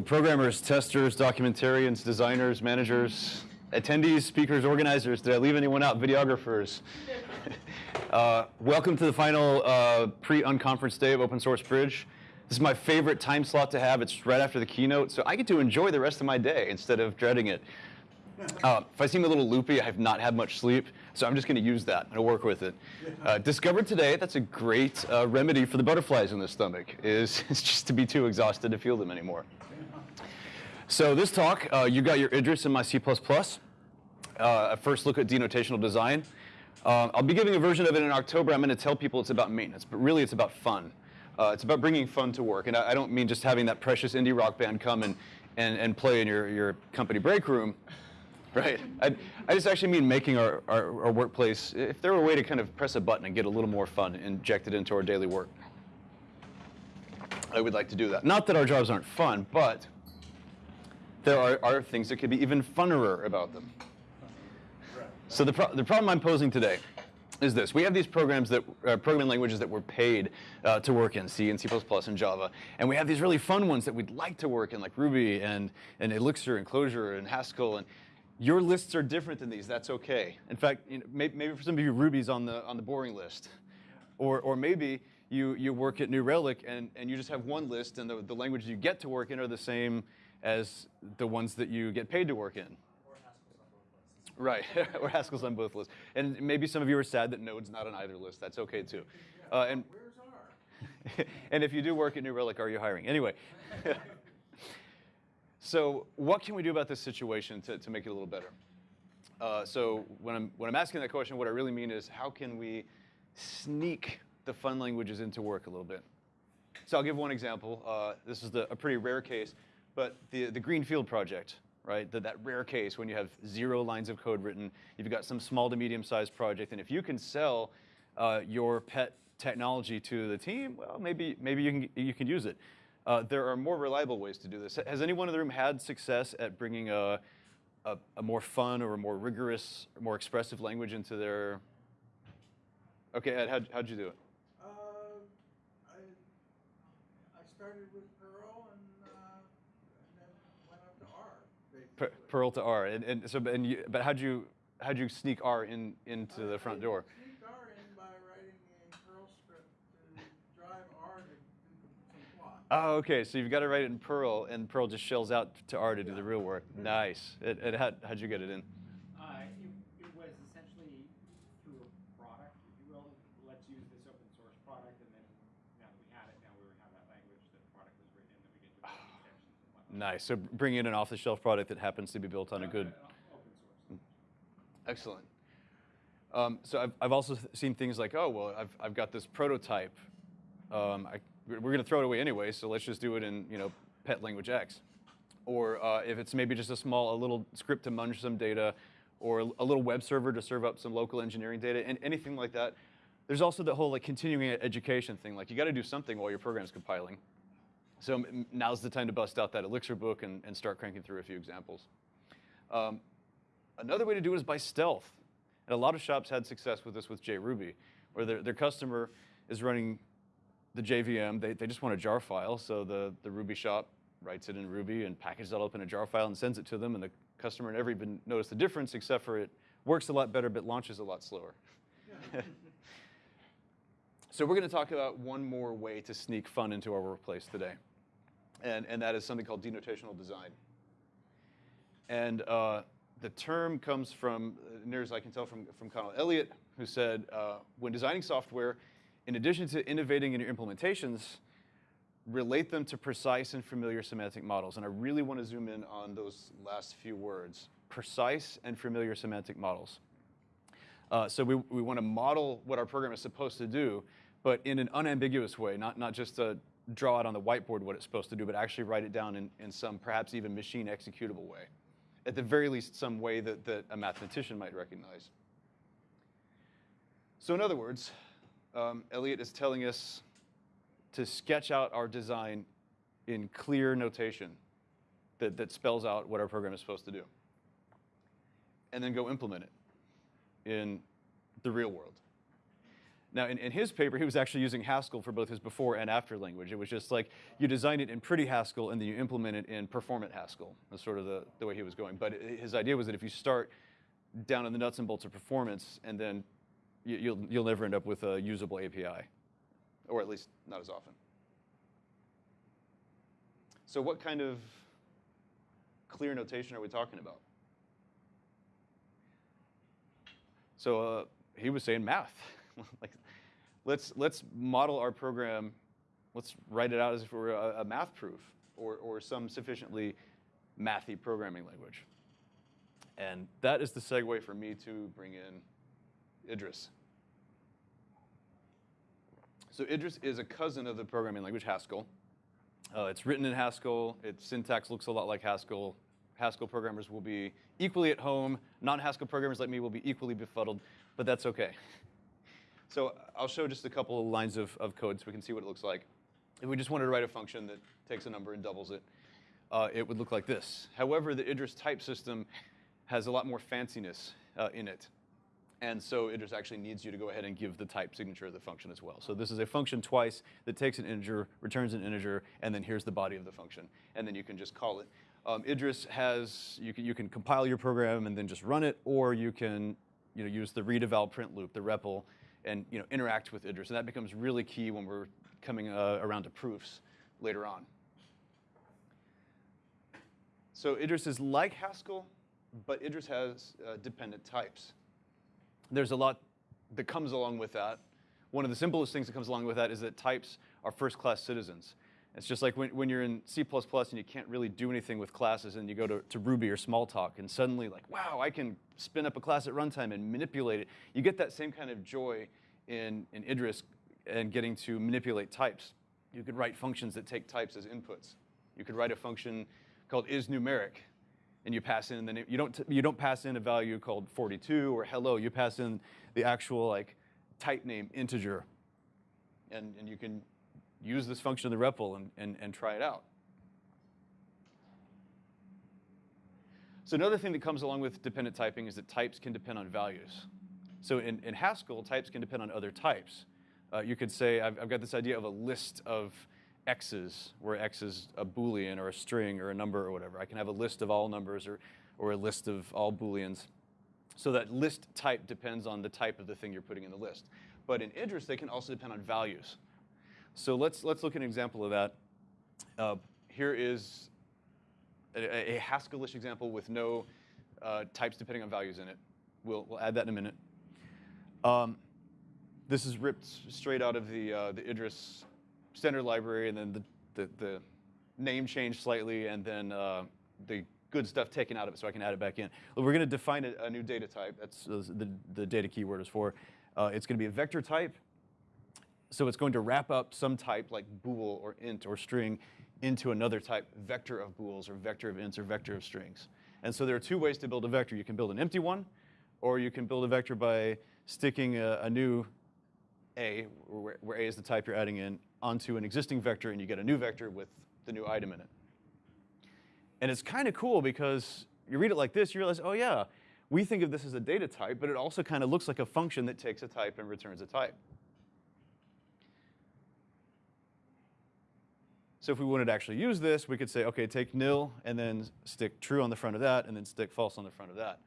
So programmers, testers, documentarians, designers, managers, attendees, speakers, organizers, did I leave anyone out? Videographers. uh, welcome to the final uh, pre-unconference day of Open Source Bridge. This is my favorite time slot to have. It's right after the keynote, so I get to enjoy the rest of my day instead of dreading it. Uh, if I seem a little loopy, I have not had much sleep, so I'm just going to use that and work with it. Uh, discovered today, that's a great uh, remedy for the butterflies in the stomach, is, is just to be too exhausted to feel them anymore. So this talk, uh, you got your Idris in my C++. Uh, a first look at denotational design. Uh, I'll be giving a version of it in October. I'm going to tell people it's about maintenance, but really it's about fun. Uh, it's about bringing fun to work. And I, I, don't mean just having that precious indie rock band come and, and, and play in your, your company break room. Right. I, I just actually mean making our, our, our, workplace, if there were a way to kind of press a button and get a little more fun injected into our daily work, I would like to do that. Not that our jobs aren't fun, but there are, are things that could be even funnerer about them. So the, pro the problem I'm posing today is this. We have these programs that, uh, programming languages that we're paid uh, to work in, C and C++ and Java. And we have these really fun ones that we'd like to work in, like Ruby and, and Elixir and Clojure and Haskell. And your lists are different than these. That's OK. In fact, you know, maybe, maybe for some of you, Ruby's on the, on the boring list. Or, or maybe you, you work at New Relic and, and you just have one list and the, the languages you get to work in are the same as the ones that you get paid to work in. Right, or Haskell's on both lists. And maybe some of you are sad that Node's not on either list. That's okay too. Uh, and and if you do work at New Relic, are you hiring? Anyway. so what can we do about this situation to, to make it a little better? Uh, so when I'm, when I'm asking that question, what I really mean is how can we sneak the fun languages into work a little bit? So I'll give one example. Uh, this is the, a pretty rare case, but the, the Greenfield project right? That, that rare case when you have zero lines of code written, you've got some small to medium sized project, and if you can sell uh, your pet technology to the team, well, maybe, maybe you, can, you can use it. Uh, there are more reliable ways to do this. Has anyone in the room had success at bringing a, a, a more fun or a more rigorous, more expressive language into their, okay, Ed, how'd, how'd you do it? Uh, I, I started with Perl and Perl to R, and, and so, and you, but how'd you how'd you sneak R in into the front door? Sneaked R in by writing a Perl script to drive R to. Oh, okay. So you've got to write it in Perl, and Perl just shells out to R to do the real work. Nice. It, it, how, how'd you get it in? Nice. So bring in an off-the-shelf product that happens to be built on a good. Excellent. Um, so I've, I've also seen things like, oh, well, I've, I've got this prototype. Um, I, we're going to throw it away anyway, so let's just do it in you know pet language X. Or uh, if it's maybe just a small, a little script to munch some data, or a little web server to serve up some local engineering data, and anything like that. There's also the whole like continuing education thing. Like you got to do something while your program's compiling. So now's the time to bust out that Elixir book and, and start cranking through a few examples. Um, another way to do it is by stealth. And a lot of shops had success with this with JRuby, where their, their customer is running the JVM. They, they just want a jar file, so the, the Ruby shop writes it in Ruby and packages it up in a jar file and sends it to them, and the customer never even noticed the difference, except for it works a lot better, but launches a lot slower. so we're going to talk about one more way to sneak fun into our workplace today and, and that is something called denotational design. And uh, the term comes from, near as I can tell, from, from Conal Elliott, who said, uh, when designing software, in addition to innovating in your implementations, relate them to precise and familiar semantic models. And I really want to zoom in on those last few words, precise and familiar semantic models. Uh, so we, we want to model what our program is supposed to do, but in an unambiguous way, not, not just a draw out on the whiteboard what it's supposed to do, but actually write it down in, in some perhaps even machine executable way. At the very least, some way that, that a mathematician might recognize. So in other words, um, is telling us to sketch out our design in clear notation that, that spells out what our program is supposed to do. And then go implement it in the real world. Now, in, in his paper, he was actually using Haskell for both his before and after language. It was just like you design it in pretty Haskell and then you implement it in performant Haskell. That's sort of the, the way he was going. But his idea was that if you start down in the nuts and bolts of performance, and then you, you'll, you'll never end up with a usable API, or at least not as often. So, what kind of clear notation are we talking about? So uh, he was saying math. like, let's let's model our program. Let's write it out as if it were a, a math proof or or some sufficiently mathy programming language. And that is the segue for me to bring in Idris. So Idris is a cousin of the programming language Haskell. Uh, it's written in Haskell. Its syntax looks a lot like Haskell. Haskell programmers will be equally at home. Non-Haskell programmers like me will be equally befuddled, but that's okay. So I'll show just a couple of lines of, of code so we can see what it looks like. If we just wanted to write a function that takes a number and doubles it, uh, it would look like this. However, the Idris type system has a lot more fanciness uh, in it. And so Idris actually needs you to go ahead and give the type signature of the function as well. So this is a function twice that takes an integer, returns an integer, and then here's the body of the function. And then you can just call it. Um, Idris has, you can, you can compile your program and then just run it, or you can you know, use the read print loop, the REPL, and you know, interact with Idris. And that becomes really key when we're coming uh, around to proofs later on. So Idris is like Haskell, but Idris has uh, dependent types. There's a lot that comes along with that. One of the simplest things that comes along with that is that types are first-class citizens. It's just like when, when you're in C++ and you can't really do anything with classes and you go to, to Ruby or Smalltalk and suddenly like, wow, I can spin up a class at runtime and manipulate it. You get that same kind of joy in, in Idris and getting to manipulate types. You could write functions that take types as inputs. You could write a function called isNumeric, and you pass in the name. You don't you don't pass in a value called 42 or hello. You pass in the actual like type name integer, and and you can use this function in the REPL and, and, and try it out. So another thing that comes along with dependent typing is that types can depend on values. So in, in Haskell, types can depend on other types. Uh, you could say, I've, I've got this idea of a list of x's, where x is a boolean or a string or a number or whatever. I can have a list of all numbers or, or a list of all booleans. So that list type depends on the type of the thing you're putting in the list. But in Idris, they can also depend on values. So let's, let's look at an example of that. Uh, here is a, a Haskellish example with no uh, types depending on values in it. We'll, we'll add that in a minute. Um, this is ripped straight out of the, uh, the Idris standard library, and then the, the, the name changed slightly, and then uh, the good stuff taken out of it so I can add it back in. Well, we're going to define a, a, new data type. That's the, the data keyword is for. Uh, it's going to be a vector type. So it's going to wrap up some type like bool or int or string into another type, vector of bools or vector of ints or vector of strings. And so there are two ways to build a vector. You can build an empty one, or you can build a vector by sticking a, a new a, where, where a is the type you're adding in, onto an existing vector, and you get a new vector with the new item in it. And it's kind of cool because you read it like this, you realize, oh yeah, we think of this as a data type, but it also kind of looks like a function that takes a type and returns a type. So if we wanted to actually use this, we could say, okay, take nil and then stick true on the front of that and then stick false on the front of that.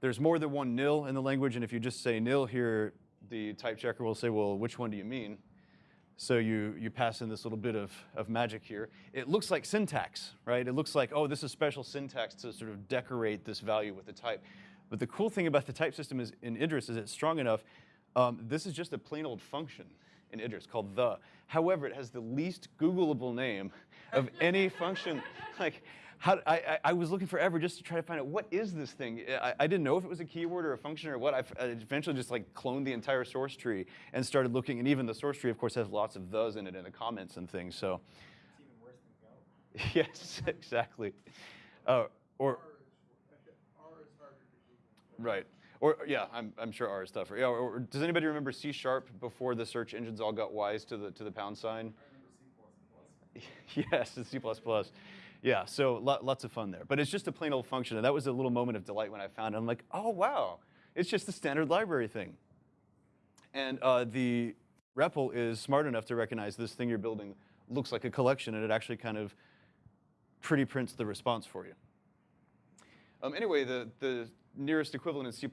There's more than one nil in the language, and if you just say nil here, the type checker will say, well, which one do you mean? So you, you pass in this little bit of, of magic here. It looks like syntax, right? It looks like, oh, this is special syntax to sort of decorate this value with the type. But the cool thing about the type system is in Idris is it's strong enough. Um, this is just a plain old function in Idris called the. However, it has the least Googleable name of any function. Like, how, I, I, was looking forever just to try to find out what is this thing. I, I didn't know if it was a keyword or a function or what. I, I eventually just like cloned the entire source tree and started looking. And even the source tree, of course, has lots of those in it in the comments and things. So. It's even worse than Go. yes, exactly. Uh, or R is, R is harder to Google. right. Or yeah, I'm, I'm sure R is tougher. Yeah. Or, or does anybody remember C sharp before the search engines all got wise to the to the pound sign? Yes, it's C++. Yeah, so lo- lots of fun there. But it's just a plain old function, and that was a little moment of delight when I found it. I'm like, oh wow, it's just the standard library thing. And uh, the REPL is smart enough to recognize this thing you're building looks like a collection, and it actually kind of pretty prints the response for you. Um, anyway, the, the nearest equivalent in C++,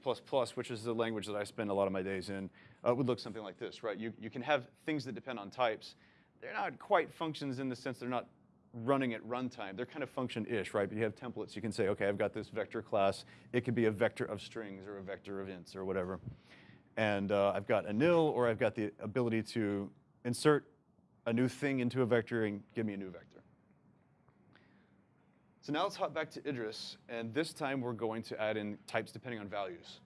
which is the language that I spend a lot of my days in, uh, would look something like this, right? You, you can have things that depend on types. They're not quite functions in the sense they're not running at runtime. They're kind of function-ish, right? But you have templates. You can say, okay, I've got this vector class. It could be a vector of strings or a vector of ints or whatever. And uh, I've got a nil, or I've got the ability to insert a new thing into a vector and give me a new vector. So now let's hop back to Idris, and this time we're going to add in types depending on values.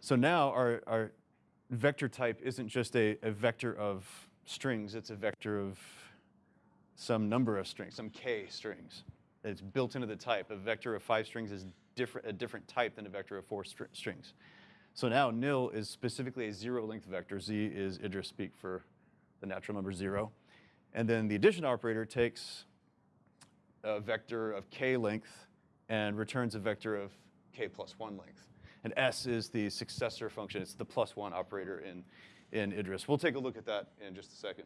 So now our, our vector type isn't just a, a vector of strings, it's a vector of some number of strings, some k strings. It's built into the type. A vector of five strings is different, a different type than a vector of four str strings. So now nil is specifically a zero length vector. Z is Idris speak for the natural number zero. And then the addition operator takes a vector of k length and returns a vector of k plus one length. And S is the successor function. It's the plus one operator in, in Idris. We'll take a look at that in just a second.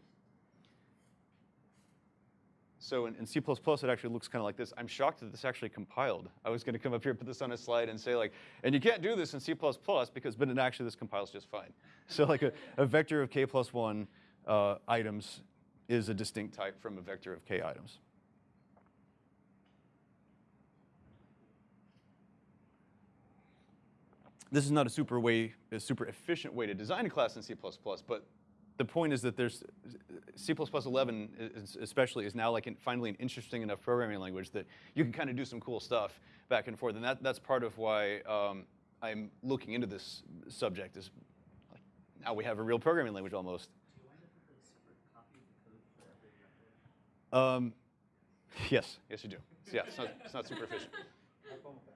So in, in C++, it actually looks kind of like this. I'm shocked that this actually compiled. I was going to come up here, put this on a slide, and say like, and you can't do this in C++ because, but actually this compiles just fine. So like a, a vector of k plus one uh, items is a distinct type from a vector of k items. This is not a super way, a super efficient way to design a class in C++, but the point is that there's C++ 11 is, especially is now like an, finally an interesting enough programming language that you can kind of do some cool stuff back and forth, and that, that's part of why um, I'm looking into this subject. Is like now we have a real programming language almost. Do you wind up with a separate copy of the code for every? Um, yes, yes you do. So yeah, it's not, it's not super efficient.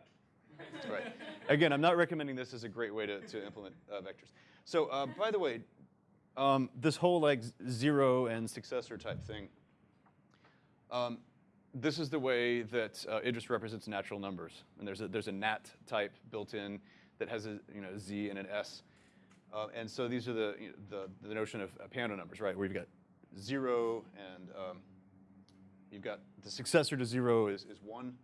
Right. Again, I'm not recommending this as a great way to, to implement uh, vectors. So uh, by the way, um, this whole like zero and successor type thing, um, this is the way that uh, Idris represents natural numbers. And there's a, there's a nat type built in that has a you know, z and an s. Uh, and so these are the, you know, the, the notion of uh, Peano numbers, right? Where you've got zero and um, you've got the successor to zero is, is one.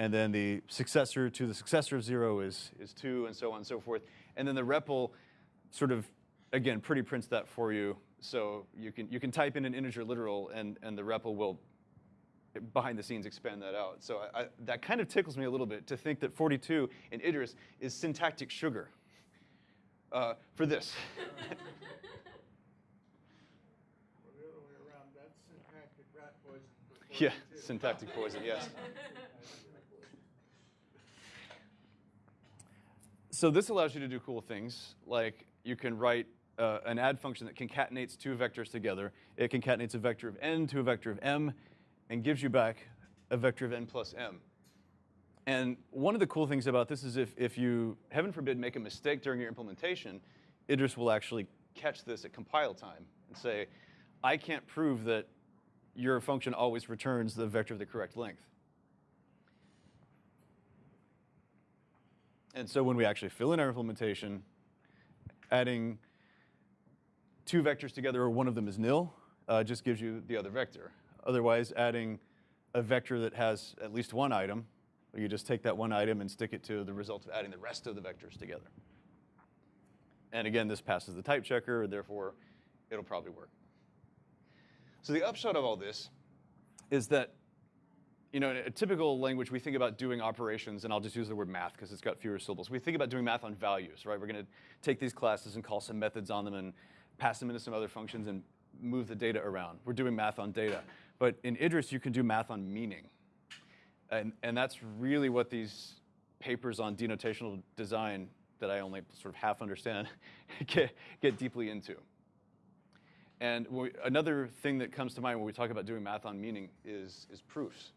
And then the successor to the successor of zero is, is two, and so on and so forth. And then the REPL sort of, again, pretty prints that for you. So you can, you can type in an integer literal, and, and the REPL will, behind the scenes, expand that out. So I, I, that kind of tickles me a little bit to think that 42 in Idris is syntactic sugar uh, for this. Or the other way around, that's syntactic rat poison for yeah, syntactic poison, yes. So this allows you to do cool things, like you can write uh, an add function that concatenates two vectors together. It concatenates a vector of n to a vector of m and gives you back a vector of n plus m. And one of the cool things about this is if, if you, heaven forbid, make a mistake during your implementation, Idris will actually catch this at compile time and say, I can't prove that your function always returns the vector of the correct length. And so when we actually fill in our implementation, adding two vectors together or one of them is nil uh, just gives you the other vector. Otherwise, adding a vector that has at least one item, you just take that one item and stick it to the result of adding the rest of the vectors together. And again, this passes the type checker, therefore it'll probably work. So the upshot of all this is that you know, in a typical language, we think about doing operations, and I'll just use the word math because it's got fewer syllables. We think about doing math on values, right? We're going to take these classes and call some methods on them and pass them into some other functions and move the data around. We're doing math on data. But in Idris, you can do math on meaning. And, and that's really what these papers on denotational design that I only sort of half understand get, get deeply into. And we, another thing that comes to mind when we talk about doing math on meaning is, is proofs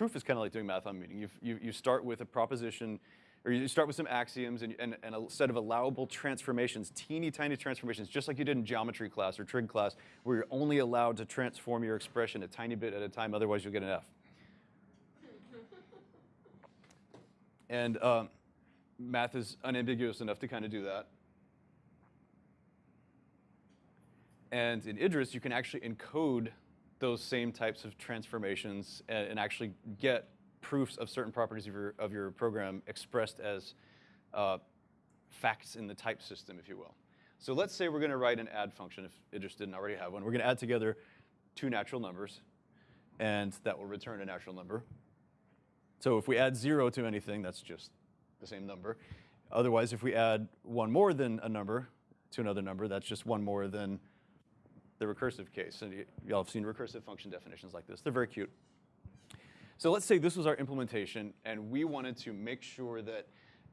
proof is kind of like doing math on meaning. You, you, you start with a proposition, or you start with some axioms and, and, and, a set of allowable transformations, teeny tiny transformations, just like you did in geometry class or trig class, where you're only allowed to transform your expression a tiny bit at a time, otherwise you'll get an F. And um, math is unambiguous enough to kind of do that. And in Idris, you can actually encode those same types of transformations and, and actually get proofs of certain properties of your, of your program expressed as uh, facts in the type system, if you will. So let's say we're going to write an add function, if Idris didn't already have one. We're going to add together two natural numbers, and that will return a natural number. So if we add 0 to anything, that's just the same number. Otherwise, if we add one more than a number to another number, that's just one more than the recursive case. And y'all have seen recursive function definitions like this. They're very cute. So let's say this was our implementation, and we wanted to make sure that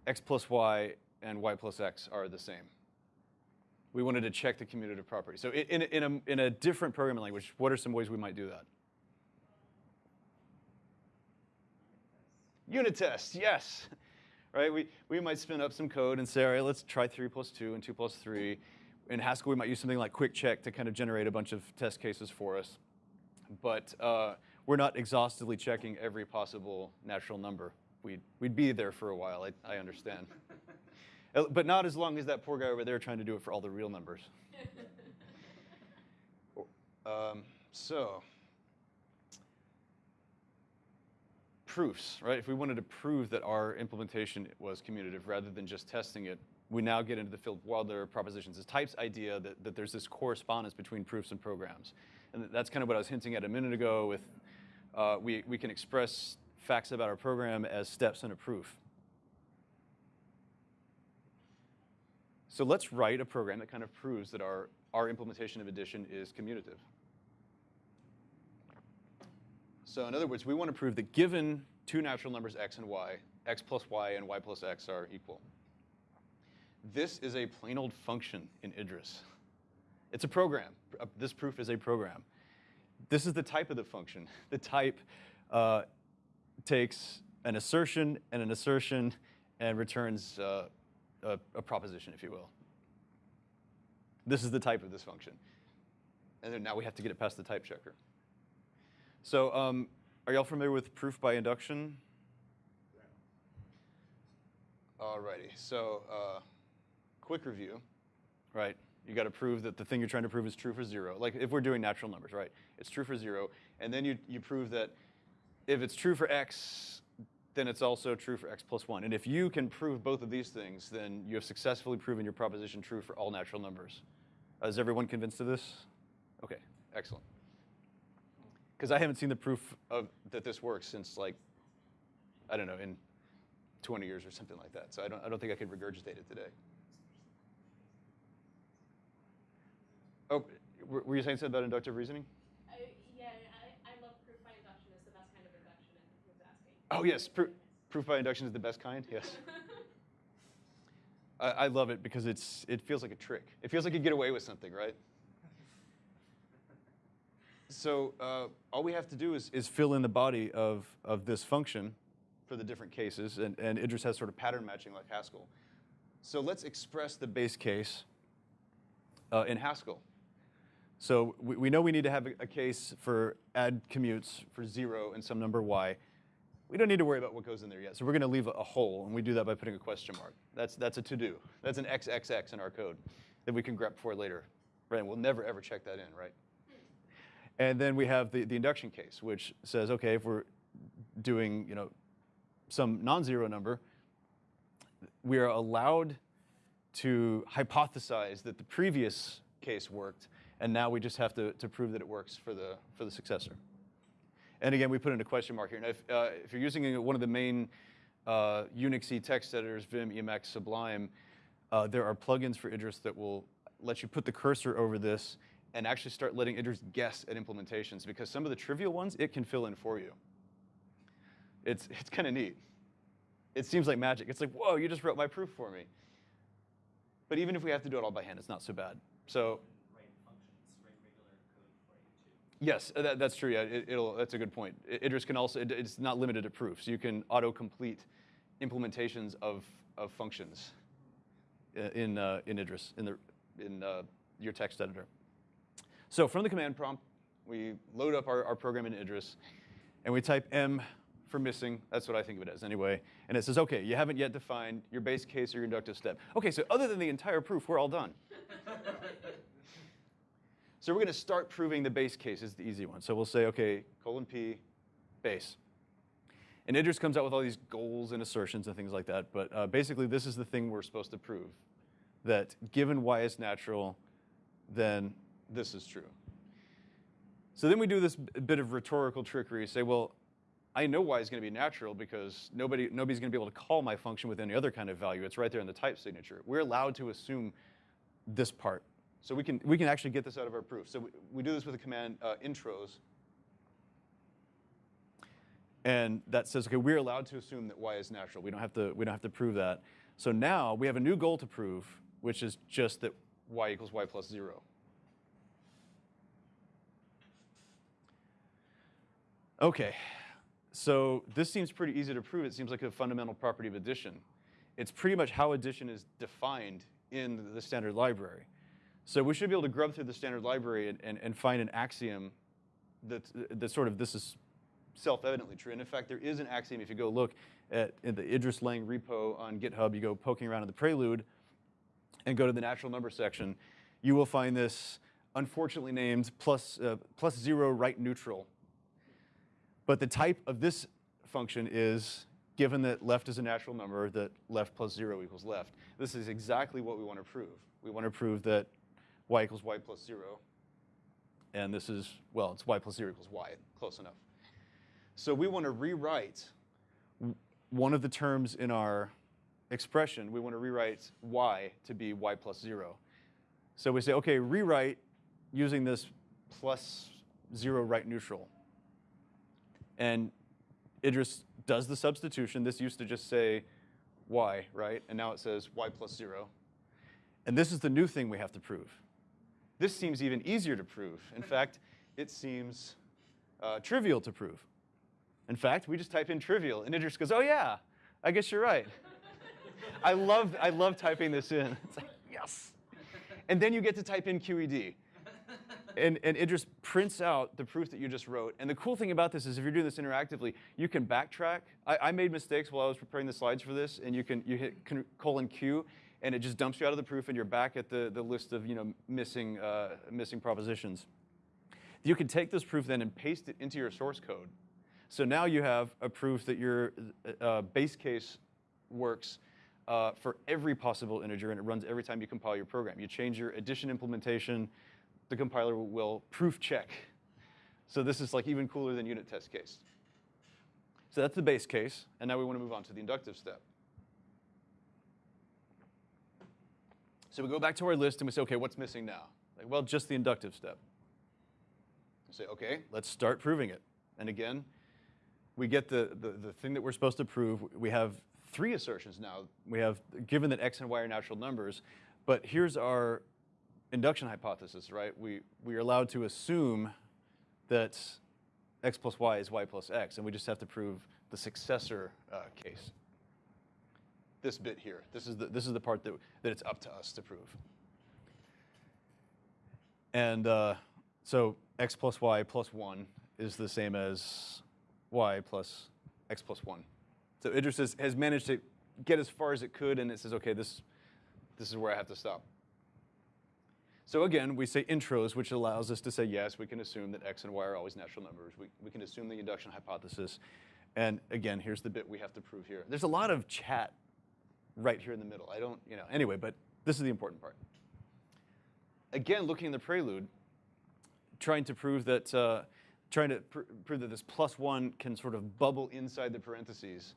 x plus y and y plus x are the same. We wanted to check the commutative property. So in, a- in, a, in a different programming language, what are some ways we might do that? Unit tests, yes. Right? We, we might spin up some code and say, all right, let's try 3 plus 2 and 2 plus 3. In Haskell, we might use something like QuickCheck to kind of generate a bunch of test cases for us. But uh, we're not exhaustively checking every possible natural number. We'd, we'd be there for a while, I, I understand. Uh, but not as long as that poor guy over there trying to do it for all the real numbers. um, so, proofs, right? If we wanted to prove that our implementation was commutative rather than just testing it, we now get into the Philip Wadler propositions, this types idea that, that there's this correspondence between proofs and programs. And that's kind of what I was hinting at a minute ago with uh, we, we can express facts about our program as steps in a proof. So let's write a program that kind of proves that our, our implementation of addition is commutative. So in other words, we want to prove that given two natural numbers x and y, x plus y and y plus x are equal. This is a plain old function in Idris. It's a program. Uh, This proof is a program. This is the type of the function. The type uh, takes an assertion and an assertion and returns uh, a, a proposition, if you will. This is the type of this function. And then now we have to get it past the type checker. So um, are y'all familiar with proof by induction? Alrighty, so uh, quick review, right? You got to prove that the thing you're trying to prove is true for zero. Like if we're doing natural numbers, right? It's true for zero, and then you, you prove that if it's true for x, then it's also true for x plus one. And if you can prove both of these things, then you have successfully proven your proposition true for all natural numbers. Is everyone convinced of this? Okay, excellent. Because I haven't seen the proof of that this works since like, I don't know, in 20 years or something like that. So I don't, I don't think I could regurgitate it today. Oh, were you saying something about inductive reasoning? I, yeah, I, I love proof by induction. It's the best kind of induction, and was asking. Oh yes, proof, proof by induction is the best kind. Yes, I, I love it because it's it feels like a trick. It feels like you get away with something, right? So uh, all we have to do is, is fill in the body of, of this function for the different cases, and, and Idris has sort of pattern matching like Haskell. So let's express the base case uh, in Haskell. So we, we know we need to have a, a case for add commutes for zero and some number y. We don't need to worry about what goes in there yet. So we're going to leave a, a hole, and we do that by putting a question mark. That's, that's a to-do. That's an XXX in our code that we can grep for later. Right? And we'll never, ever check that in, right? And then we have the, the induction case, which says, okay, if we're doing, you know, some non-zero number, we are allowed to hypothesize that the previous case worked, and now we just have to, to prove that it works for the, for the successor. And again, we put in a question mark here. Now, if, uh, if you're using one of the main uh, Unixy text editors, Vim, Emacs, Sublime, uh, there are plugins for Idris that will let you put the cursor over this and actually start letting Idris guess at implementations because some of the trivial ones it can fill in for you. It's, it's kind of neat. It seems like magic. It's like, whoa, you just wrote my proof for me. But even if we have to do it all by hand, it's not so bad. So write functions, write regular code for you too. Yes, uh, that, that's true. Yeah, it, will That's a good point. Idris can also. It, it's not limited to proofs. You can auto-complete implementations of of functions uh, in uh, in Idris in the in uh, your text editor. So from the command prompt, we load up our, our program in Idris, and we type m for missing. That's what I think of it as anyway. And it says, okay, you haven't yet defined your base case or your inductive step. Okay, so other than the entire proof, we're all done. So we're going to start proving the base case is the easy one. So we'll say, okay, colon P, base. And Idris comes out with all these goals and assertions and things like that. But uh, basically, this is the thing we're supposed to prove, that given y is natural, then this is true. So then we do this bit of rhetorical trickery. Say, well, I know y is going to be natural because nobody, nobody's going to be able to call my function with any other kind of value. It's right there in the type signature. We're allowed to assume this part. So we can, we can actually get this out of our proof. So we, we do this with the command uh, intros. And that says, okay, we're allowed to assume that y is natural. We don't have to, we don't have to prove that. So now we have a new goal to prove, which is just that y equals y plus 0. Okay, so this seems pretty easy to prove. It seems like a fundamental property of addition. It's pretty much how addition is defined in the standard library. So we should be able to grub through the standard library and, and, and find an axiom that, that sort of this is self-evidently true. And in fact, there is an axiom if you go look at the Idris Lang repo on GitHub, you go poking around in the prelude and go to the natural number section, you will find this unfortunately named plus, uh, plus zero right neutral but the type of this function is, given that left is a natural number, that left plus 0 equals left. This is exactly what we want to prove. We want to prove that y equals y plus 0. And this is, well, it's y plus 0 equals y. Close enough. So we want to rewrite one of the terms in our expression. We want to rewrite y to be y plus 0. So we say, OK, rewrite using this plus 0 right neutral. And Idris does the substitution. This used to just say y, right? And now it says y plus 0. And this is the new thing we have to prove. This seems even easier to prove. In fact, it seems uh, trivial to prove. In fact, we just type in trivial, and Idris goes, oh yeah, I guess you're right. I love, I love typing this in. It's like, yes. And then you get to type in QED and, and it just prints out the proof that you just wrote. And the cool thing about this is if you're doing this interactively, you can backtrack. I, I made mistakes while I was preparing the slides for this, and you can you hit colon Q, and it just dumps you out of the proof, and you're back at the, the list of you know missing uh, missing propositions. You can take this proof then and paste it into your source code. So now you have a proof that your uh, base case works uh, for every possible integer, and it runs every time you compile your program. You change your addition implementation, the compiler will proof check. So this is like even cooler than unit test case. So that's the base case, and now we want to move on to the inductive step. So we go back to our list and we say, okay, what's missing now? Like, well, just the inductive step. We say, okay, let's start proving it. And again, we get the, the, the thing that we're supposed to prove. We have three assertions now. We have, given that x and y are natural numbers, but here's our induction hypothesis, right? We, we are allowed to assume that x plus y is y plus x, and we just have to prove the successor uh, case. This bit here, this is the, this is the part that, that it's up to us to prove. And uh, so x plus y plus 1 is the same as y plus x plus 1. So Idris has, has managed to get as far as it could, and it says, OK, this, this is where I have to stop. So again, we say intros, which allows us to say, yes, we can assume that x and y are always natural numbers. We, we can assume the induction hypothesis. And again, here's the bit we have to prove here. There's a lot of chat right here in the middle. I don't, you know, anyway, but this is the important part. Again, looking in the prelude, trying to prove that, uh, trying to pr prove that this plus one can sort of bubble inside the parentheses.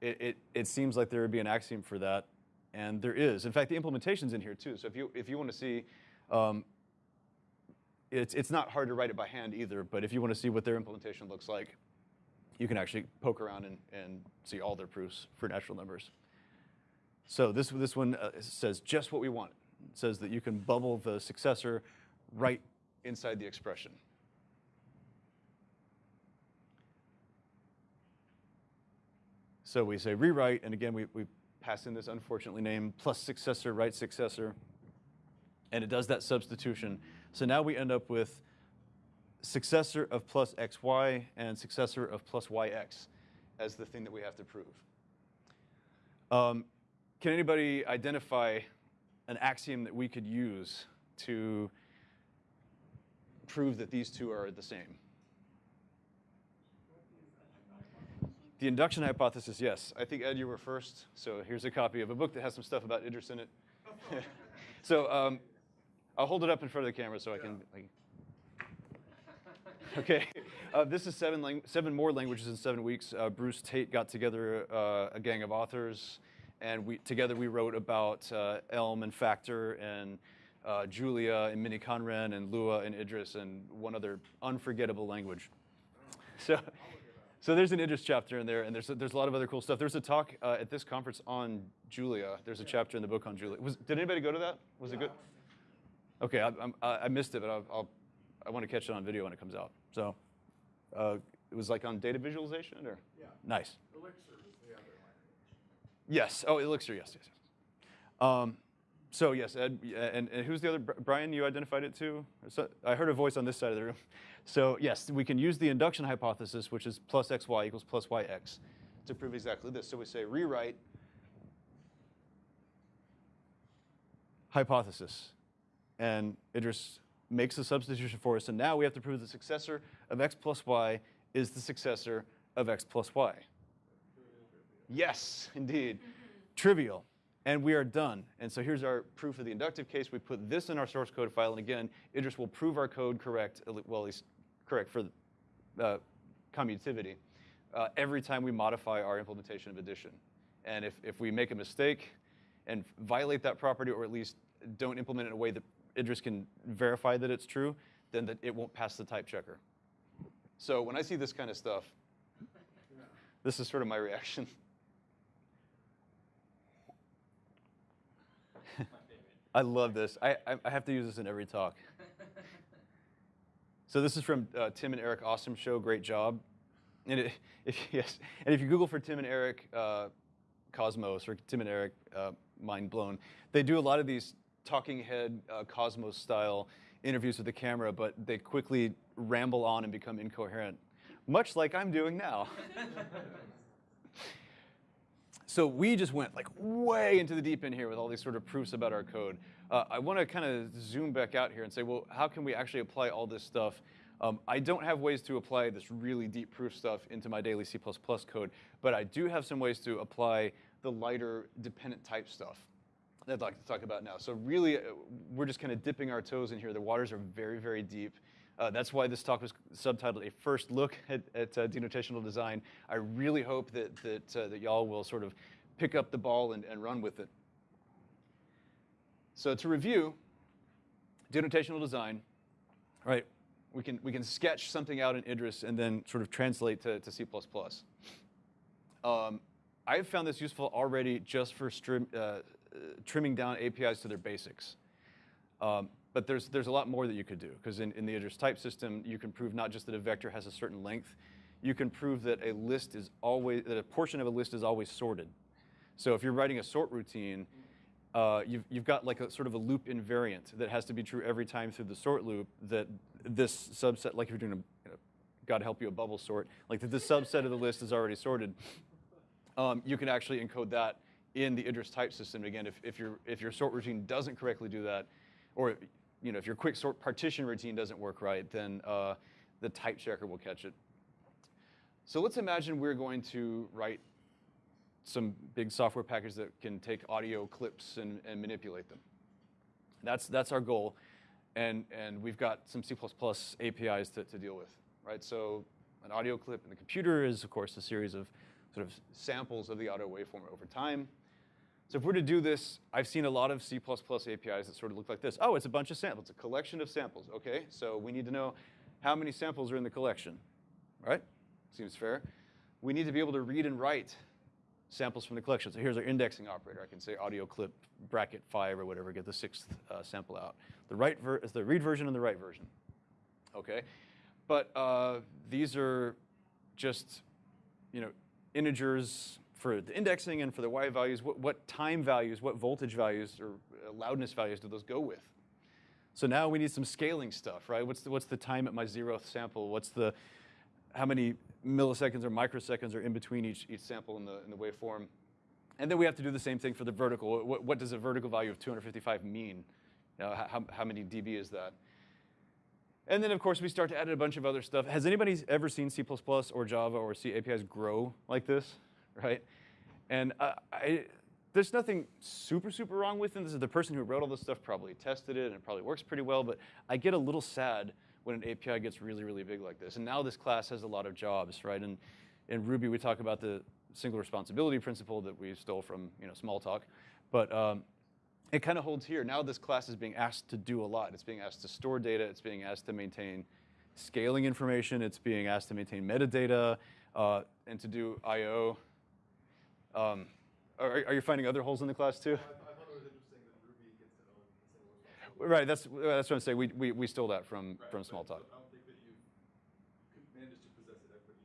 It, it, it seems like there would be an axiom for that, and there is. In fact, the implementation's in here too. So if you, if you want to see um, it's, it's not hard to write it by hand either, but if you want to see what their implementation looks like, you can actually poke around and, and see all their proofs for natural numbers. So this, this one uh, says just what we want. It says that you can bubble the successor right inside the expression. So we say rewrite, and again, we, we pass in this unfortunately named plus successor, right successor and it does that substitution. So now we end up with successor of plus xy and successor of plus yx. as the thing that we have to prove. Um, can anybody identify an axiom that we could use to prove that these two are the same? The induction hypothesis, yes. I think, Ed, you were first. So here's a copy of a book that has some stuff about Idris in it. so um, I'll hold it up in front of the camera so I can. Like, okay. Uh, this is seven, seven more languages in seven weeks. Uh, Bruce Tate got together uh, a gang of authors, and we, together we wrote about uh, Elm and Factor and uh, Julia and miniKanren and Lua and Idris and one other unforgettable language. So, so there's an Idris chapter in there, and there's a, there's a lot of other cool stuff. There's a talk uh, at this conference on Julia. There's a chapter in the book on Julia. Was, did anybody go to that? Was it good? Okay, I, I, I missed it, but I'll, I'll, I want to catch it on video when it comes out. So uh, it was like on data visualization, or Yeah. nice. Elixir is the other language. Yes. Oh, Elixir. Yes, yes, yes. Um, so yes, Ed, and, and who's the other? Brian, you identified it too. So, I heard a voice on this side of the room. So yes, we can use the induction hypothesis, which is plus xy equals plus yx, to prove exactly this. So we say rewrite hypothesis, and Idris makes a substitution for us, and now we have to prove the successor of x plus y is the successor of x plus y. Yes, indeed. Trivial. And we are done. And so here's our proof of the inductive case. We put this in our source code file, and again, Idris will prove our code correct, well, at least correct for uh, commutativity, uh, every time we modify our implementation of addition. And if, if we make a mistake and violate that property, or at least don't implement it in a way that Idris can verify that it's true, then that it won't pass the type checker. So when I see this kind of stuff, this is sort of my reaction. I love this. I, I, I have to use this in every talk. So this is from uh, Tim and Eric Awesome Show. Great job. And it, if, yes, and if you Google for Tim and Eric uh, Cosmos or Tim and Eric uh, Mind Blown, they do a lot of these talking head uh, Cosmos style interviews with the camera, but they quickly ramble on and become incoherent, much like I'm doing now. So we just went like way into the deep end here with all these sort of proofs about our code. Uh, I want to kind of zoom back out here and say, well, how can we actually apply all this stuff? Um, I don't have ways to apply this really deep proof stuff into my daily C++ code, but I do have some ways to apply the lighter dependent type stuff that I'd like to talk about now. So really, uh, we're just kind of dipping our toes in here. The waters are very, very deep. Uh, that's why this talk was subtitled "A First Look at, at uh, Denotational Design." I really hope that that uh, that y'all will sort of pick up the ball and, and run with it. So to review, denotational design, right? We can we can sketch something out in Idris and then sort of translate to, to C++. Um, I've found this useful already just for uh, trimming down APIs to their basics. Um, but there's, there's a lot more that you could do, because in, in the Idris type system, you can prove not just that a vector has a certain length, you can prove that a list is always, that a portion of a list is always sorted. So if you're writing a sort routine, uh, you've, you've got like a sort of a loop invariant that has to be true every time through the sort loop that this subset, like if you're doing a, you know, God help you, a bubble sort, like that this subset of the list is already sorted um, you can actually encode that in the Idris type system. Again, if, if, your, if your sort routine doesn't correctly do that, or you know, if your quick sort partition routine doesn't work right, then uh, the type checker will catch it. So let's imagine we're going to write some big software package that can take audio clips and, and manipulate them. That's, that's our goal. And, and we've got some C++ APIs to, to deal with, right? So an audio clip in the computer is, of course, a series of sort of samples of the audio waveform over time. So if we're to do this, I've seen a lot of C++ APIs that sort of look like this. Oh, it's a bunch of samples. It's a collection of samples. OK, so we need to know how many samples are in the collection, right? Seems fair. We need to be able to read and write samples from the collection. So here's our indexing operator. I can say audio clip bracket 5 or whatever, get the sixth uh, sample out. The, ver the read version and the write version. OK, but uh, these are just, you know, integers for the indexing and for the y values, what, what time values, what voltage values or uh, loudness values do those go with? So now we need some scaling stuff, right? What's the, what's the time at my zeroth sample? What's the, how many milliseconds or microseconds are in between each, each sample in the, in the waveform. And then we have to do the same thing for the vertical. What, what does a vertical value of 255 mean? You know, how, how many dB is that? And then, of course, we start to add a bunch of other stuff. Has anybody ever seen C++ or Java or C APIs grow like this, right? And uh, I, there's nothing super, super wrong with them. This is the person who wrote all this stuff probably tested it and it probably works pretty well, but I get a little sad when an API gets really, really big like this. And now this class has a lot of jobs, right? And in Ruby, we talk about the single responsibility principle that we stole from you know, Smalltalk. But um, it kind of holds here. Now this class is being asked to do a lot. It's being asked to store data. It's being asked to maintain scaling information. It's being asked to maintain metadata uh, and to do I/O. Um, are, are you finding other holes in the class too? I, I thought it was interesting that Ruby gets to own single responsibility. Right. That's that's what I'm saying. We we, we stole that from Right, from Smalltalk. but I don't think that you could to possess it equity.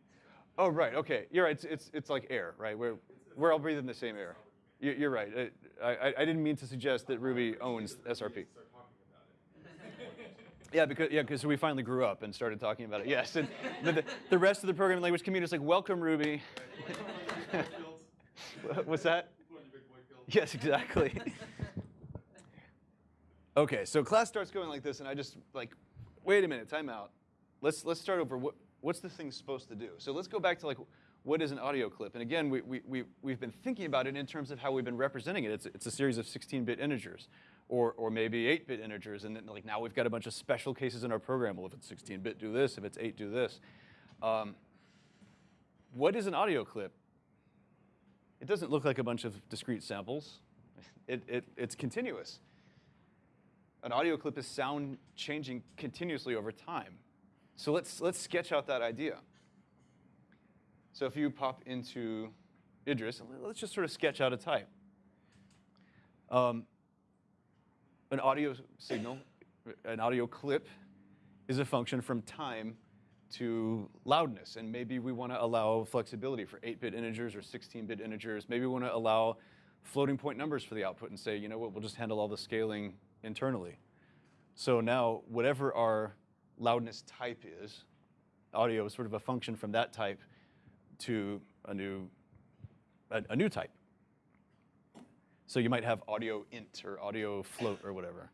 Oh right. Okay. You're right. It's it's, it's like air, right? We're we're all breathing the same air. You- You're right. I, I, I didn't mean to suggest that Ruby owns SRP. Start about it. Yeah, because yeah, because we finally grew up and started talking about it. Yes, and the, the, the rest of the programming language community is like, welcome Ruby. What's that? Yes, exactly. okay, so class starts going like this, and I just like, wait a minute, time out. Let's let's start over. What what's the thing supposed to do? So let's go back to like, what is an audio clip? And again, we we we we've been thinking about it in terms of how we've been representing it. It's it's a series of 16-bit integers, or or maybe 8-bit integers, and then like now we've got a bunch of special cases in our program. Well, if it's 16-bit, do this. If it's 8, do this. Um, what is an audio clip? It doesn't look like a bunch of discrete samples. It, it, it's continuous. An audio clip is sound changing continuously over time. So let's, let's sketch out that idea. So if you pop into Idris, let's just sort of sketch out a type. Um, an audio signal, an audio clip, is a function from time to loudness. And maybe we want to allow flexibility for 8-bit integers or 16-bit integers. Maybe we want to allow floating point numbers for the output and say, you know what, we'll just handle all the scaling internally. So now, whatever our loudness type is, audio is sort of a function from that type to a new, a, a new type. So you might have audio int or audio float or whatever.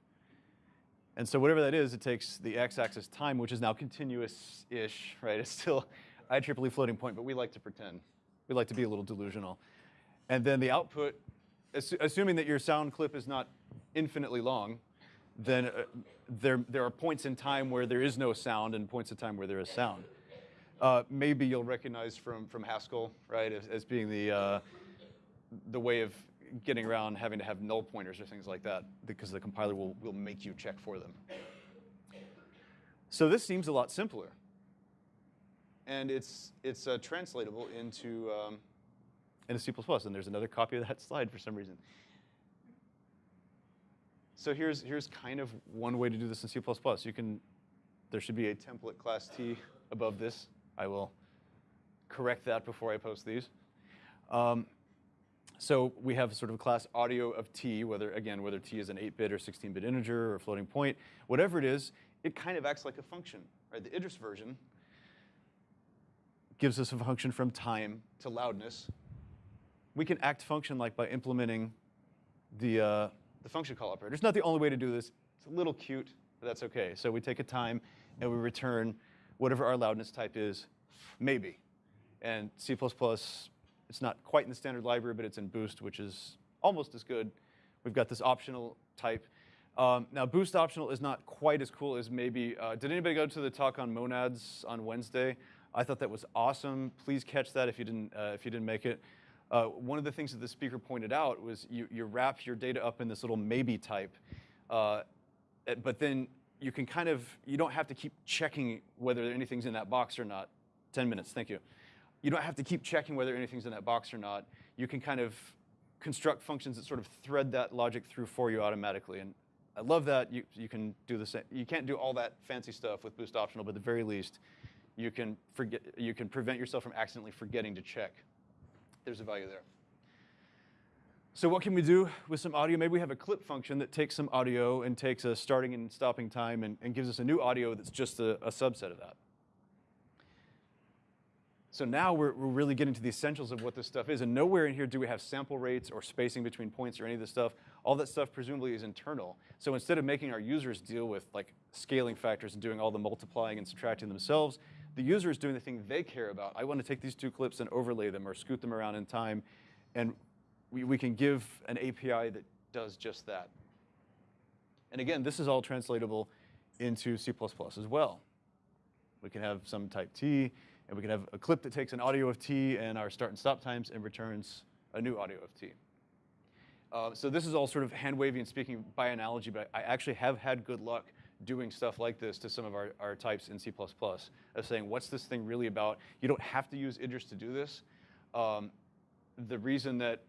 And so whatever that is, it takes the x-axis time, which is now continuous-ish, right? It's still IEEE floating point, but we like to pretend. We like to be a little delusional. And then the output, assu- assuming that your sound clip is not infinitely long, then uh, there, there are points in time where there is no sound and points in time where there is sound. Uh, maybe you'll recognize from, from Haskell, right, as, as being the, uh, the way of getting around having to have null pointers or things like that because the compiler will, will make you check for them. So this seems a lot simpler. And it's, it's uh, translatable into, um, into C++. And there's another copy of that slide for some reason. So here's, here's kind of one way to do this in C++. You can, there should be a template class T above this. I will correct that before I post these. Um, so we have sort of a class audio of t, whether again whether t is an 8-bit or 16-bit integer or floating point, whatever it is, it kind of acts like a function, right? The Idris version gives us a function from time to loudness. We can act function like by implementing the uh, the function call operator. It's not the only way to do this. It's a little cute, but that's okay. So we take a time and we return whatever our loudness type is, maybe. And C++, it's not quite in the standard library, but it's in Boost, which is almost as good. We've got this optional type. Um, now, Boost optional is not quite as cool as maybe, uh, did anybody go to the talk on monads on Wednesday? I thought that was awesome. Please catch that if you didn't, uh, if you didn't make it. Uh, one of the things that the speaker pointed out was you, you wrap your data up in this little maybe type, uh, eh, but then you can kind of, you don't have to keep checking whether anything's in that box or not. 10 minutes, thank you. You don't have to keep checking whether anything's in that box or not. You can kind of construct functions that sort of thread that logic through for you automatically. And I love that. You, you can do the same. You can't do all that fancy stuff with Boost Optional, but at the very least, you can, forget, you can prevent yourself from accidentally forgetting to check. There's a value there. So what can we do with some audio? Maybe we have a clip function that takes some audio and takes a starting and stopping time and, and gives us a new audio that's just a, a subset of that. So now we're, we're really getting to the essentials of what this stuff is. And nowhere in here do we have sample rates or spacing between points or any of this stuff. All that stuff presumably is internal. So instead of making our users deal with like scaling factors and doing all the multiplying and subtracting themselves, the user is doing the thing they care about. I want to take these two clips and overlay them or scoot them around in time. And we, we can give an API that does just that. And again, this is all translatable into C++ as well. We can have some type T, and we can have a clip that takes an audio of T and our start and stop times and returns a new audio of T. Uh, so this is all sort of hand wavy and speaking by analogy, but I, I actually have had good luck doing stuff like this to some of our, our types in C++ of saying, what's this thing really about? You don't have to use Idris to do this. Um, the reason that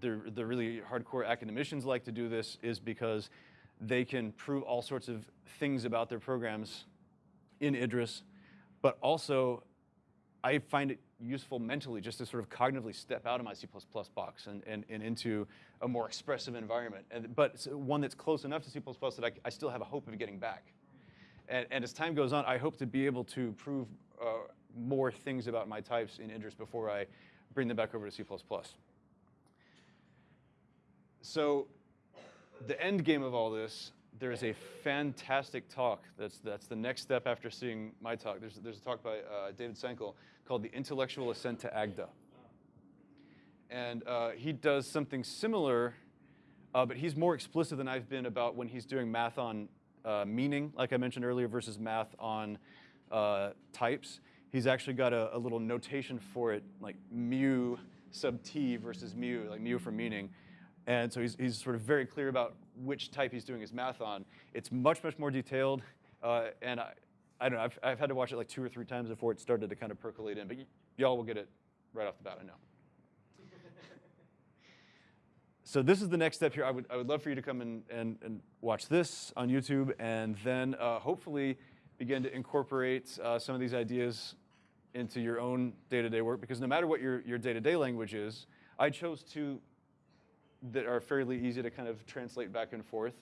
the, the really hardcore academicians like to do this is because they can prove all sorts of things about their programs in Idris, but also I find it useful mentally just to sort of cognitively step out of my C++ box and, and, and into a more expressive environment, and, but one that's close enough to C++ that I, I still have a hope of getting back. And, and as time goes on, I hope to be able to prove uh, more things about my types in Idris before I bring them back over to C++. So the end game of all this, there's a fantastic talk. That's, that's the next step after seeing my talk. There's, there's a talk by uh, David Sankel called The Intellectual Ascent to Agda. And uh, he does something similar, uh, but he's more explicit than I've been about when he's doing math on uh, meaning, like I mentioned earlier, versus math on uh, types. He's actually got a, a little notation for it, like mu sub t versus mu, like mu for meaning. And so he's, he's sort of very clear about which type he's doing his math on. It's much, much more detailed. Uh, and I, I don't know, I've, I've had to watch it like two or three times before it started to kind of percolate in. But y'all will get it right off the bat, I know. so this is the next step here. I would, I would love for you to come and, and, and watch this on YouTube and then uh, hopefully begin to incorporate uh, some of these ideas into your own day-to-day work because no matter what your, your day-to-day language is, I chose two that are fairly easy to kind of translate back and forth.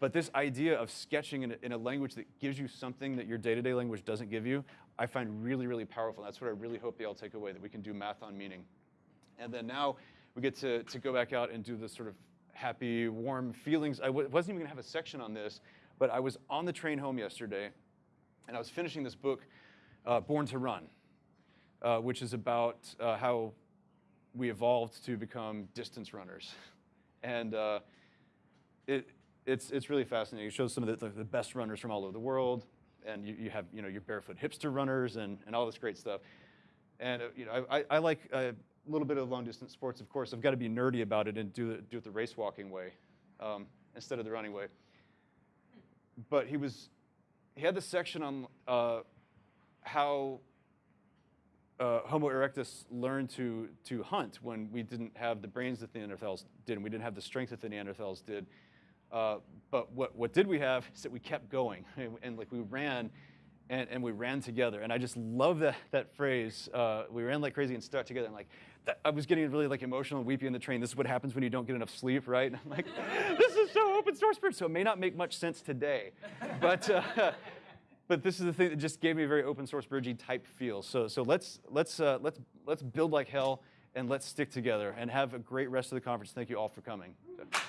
But this idea of sketching in a, in a language that gives you something that your day-to-day language doesn't give you, I find really, really powerful. And That's what I really hope they all take away, that we can do math on meaning. And then now we get to, to go back out and do this sort of happy, warm feelings. I wasn't even gonna have a section on this, but I was on the train home yesterday, and I was finishing this book, uh, Born to Run, uh, which is about uh, how we evolved to become distance runners. And uh, it, it's, it's really fascinating. It shows some of the, the, best runners from all over the world. And you, you have you know, your barefoot hipster runners and, and all this great stuff. And uh, you know, I, I like a little bit of long distance sports, of course. I've got to be nerdy about it and do it, do it the race walking way um, instead of the running way. But he was, he had this section on uh, how uh, Homo erectus learned to, to hunt when we didn't have the brains that the Neanderthals did, and we didn't have the strength that the Neanderthals did. Uh, but what, what did we have is that we kept going, and, and like we ran, and, and we ran together. And I just love that, that phrase, uh, we ran like crazy and stuck together. And like, that, I was getting really like emotional and weepy in the train. This is what happens when you don't get enough sleep, right? And I'm like, this is so open source, so it may not make much sense today. But, uh, but this is the thing that just gave me a very open source Bridgie type feel. So, so let's, let's, uh, let's, let's build like hell and let's stick together and have a great rest of the conference. Thank you all for coming. So.